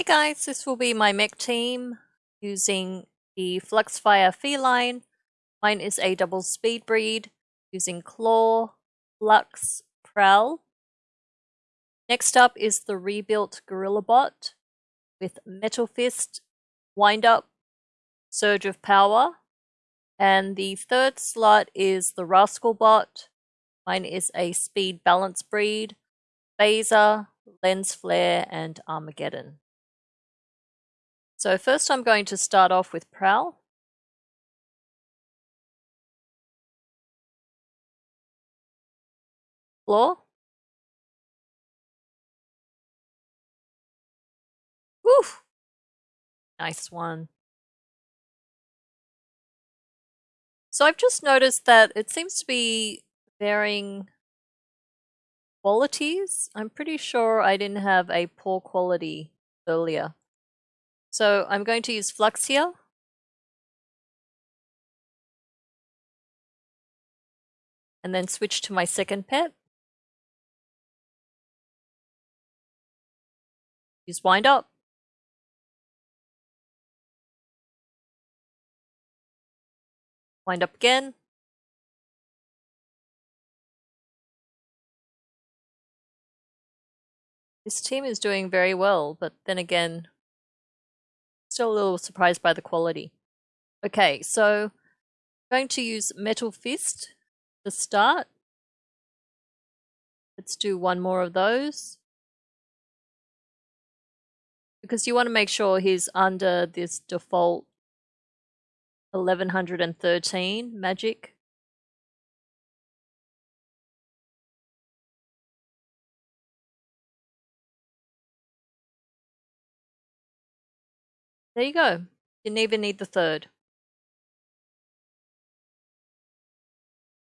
Hey guys, this will be my mech team using the Fluxfire Feline. Mine is a double speed breed using Claw, Flux, Prowl. Next up is the rebuilt Gorilla Bot with Metal Fist, Wind Up, Surge of Power. And the third slot is the Rascal Bot. Mine is a speed balance breed, Phaser, Lens Flare, and Armageddon. So first I'm going to start off with Prowl. Floor. Woo! Nice one. So I've just noticed that it seems to be varying qualities. I'm pretty sure I didn't have a poor quality earlier. So I'm going to use Flux here. And then switch to my second pet. Use Wind Up. Wind Up again. This team is doing very well, but then again, Still a little surprised by the quality. Okay, so I'm going to use Metal Fist to start. Let's do one more of those. Because you want to make sure he's under this default 1113 magic. There you go. Didn't even need the third.